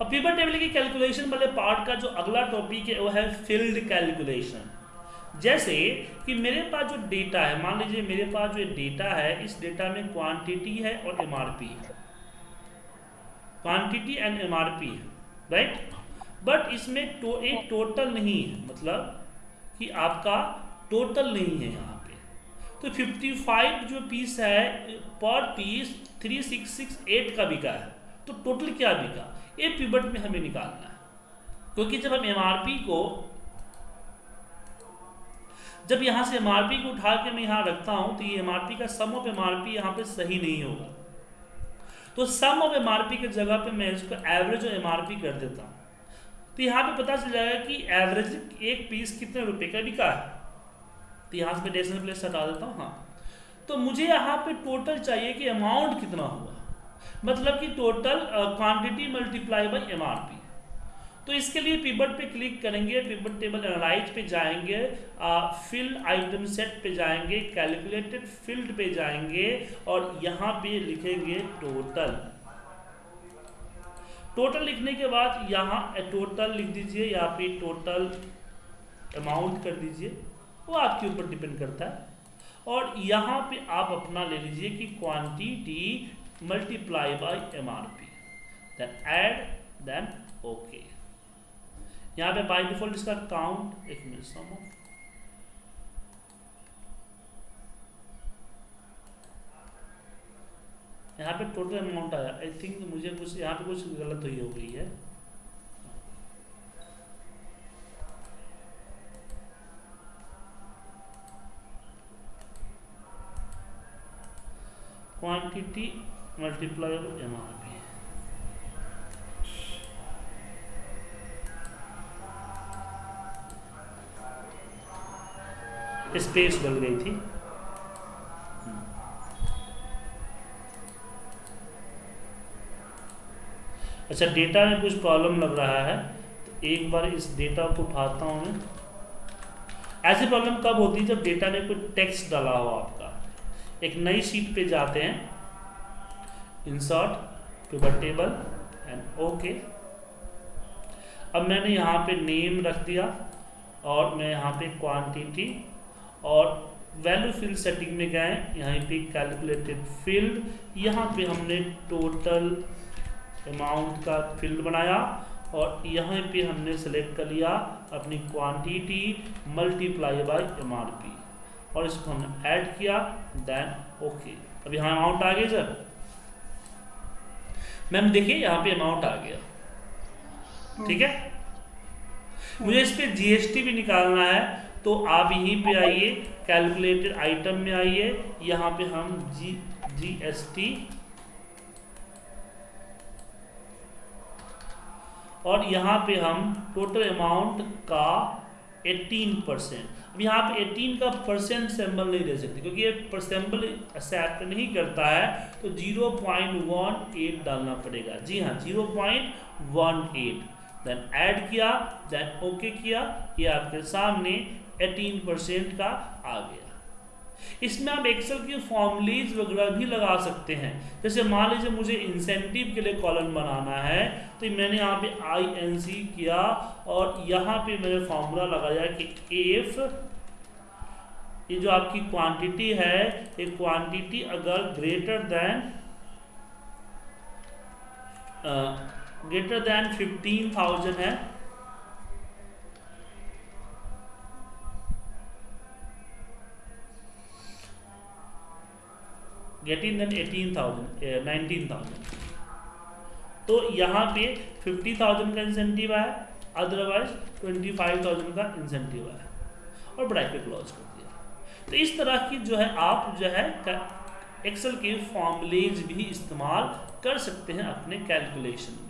अब pivot table की calculation वाले पार्ट का जो अगला टॉपिक है, वो है फ़ील्ड कैलकुलेशन जैसे कि मेरे पास जो डेटा है, मान लीजिए मेरे पास जो डेटा है, इस डेटा में क्वांटिटी है और एमआरपी है। क्वांटिटी एंड एमआरपी है राइट बट इसमें तो एक टोटल नहीं है मतलब कि आपका टोटल नहीं है यहाँ पे। तो 55 जो पीस है पर पीस 3668 का बिका है। तो टोटल क्या बिका? ये पिबट में हमें निकालना है। क्योंकि जब हम एमआरपी को, जब यहाँ से एमआरपी को उठा के मैं यहाँ रखता हूँ तो ये एमआरपी का सम ऑफ़ एमआरपी यहाँ पे सही नहीं होगा। तो सम ऑफ़ एमआरपी के जगह पे मैं इसको एवरेज और एमआरपी कर देता हूँ। तो यहाँ पे पता चल जाएगा कि एवरेज एक पीस कितने रुपए का बिका है। तो यहाँ से मैं डेसिमल प्लेस हटा देता हूँ हाँ। तो मुझे यहाँ पे टोटल चाहिए कि अमाउंट कितना हुआ। मतलब कि total quantity multiply by MRP तो इसके लिए पिबट पे क्लिक करेंगे पिबट टेबल एनालाइज पे जाएँगे फिल्ड आइटम सेट पे जाएँगे कैलकुलेटेड फ़ील्ड पे जाएँगे और यहाँ पे लिखेंगे टोटल टोटल लिखने के बाद यहाँ टोटल लिख दीजिए, यहाँ पे टोटल अमाउंट कर दीजिए, वो आपके ऊपर डिपेंड करता है. और यहाँ पे आप अपना ले लीजिए कि quantity by M R P then add okay यहाँ पे बाय डिफ़ॉल्ट इसका काउंट एक मिनट सम ऑफ़ यहाँ पे टोटल अमाउंट आया। आई थिंक मुझे कुछ, यहाँ पे कुछ गलत हुई हो गई है quantity multiply M R P space डल गई थी। अच्छा डेटा में कुछ प्रॉब्लम लग रहा है तो एक बार इस डेटा को उठाता हूँ मैं। ऐसी प्रॉब्लम कब होती है जब डेटा में कोई टेक्स्ट डाला हो आपका? एक नई शीट पे जाते हैं insert pivot table and okay अब मैंने यहाँ पे नेम रख दिया और मैं यहाँ पे क्वांटिटी और वैल्यू फ़ील्ड सेटिंग में गए, यहाँ पे कैलकुलेटेड फ़ील्ड यहाँ पे हमने टोटल अमाउंट का फ़ील्ड बनाया और यहाँ पे हमने सेलेक्ट कर लिया अपनी क्वांटिटी मल्टीप्लाई बाय एमआरपी और इसको हमने ऐड किया देन ओके अब यहाँ अमाउंट आ गया सर मैम, देखिए, यहाँ पे अमाउंट आ गया। ठीक है? मुझे इस पर जीएसटी भी निकालना है तो आप यहीं पे आइए कैलकुलेटेड आइटम में आइए, यहाँ पे हम जी जी एस टी और यहाँ पे हम टोटल अमाउंट का 18 परसेंट अब यहाँ पे 18 का परसेंट सैम्बल नहीं दे सकते, क्योंकि ये सैम्बल एक्सेप्ट नहीं करता है तो 0.18 डालना पड़ेगा। जी हाँ 0.18 देन ऐड किया देन ओके किया, ये आपके सामने 18 परसेंट का आ गया। इसमें आप एक्सेल की फॉर्मलीज वगैरह भी लगा सकते हैं। जैसे मान लीजिए मुझे इंसेंटिव के लिए कॉलम बनाना है तो मैंने यहाँ पे आई एन सी किया और यहाँ पे मैंने फॉर्मूला लगाया कि एफ़ ये जो आपकी क्वांटिटी है, ये क्वांटिटी अगर greater than greater than fifteen thousand है getting then eighteen thousand nineteen thousand तो यहाँ पे फिफ्टी थाउज़ेंड का इंसेंटिव आया अदरवाइज़ ट्वेंटी फाइव थाउज़ेंड का इंसेंटिव आया। और ब्रैकेट क्लोज कर दिया। तो इस तरह की जो है आप जो है एक्सेल के फॉर्मलेज भी इस्तेमाल कर सकते हैं अपने कैलकुलेशन में।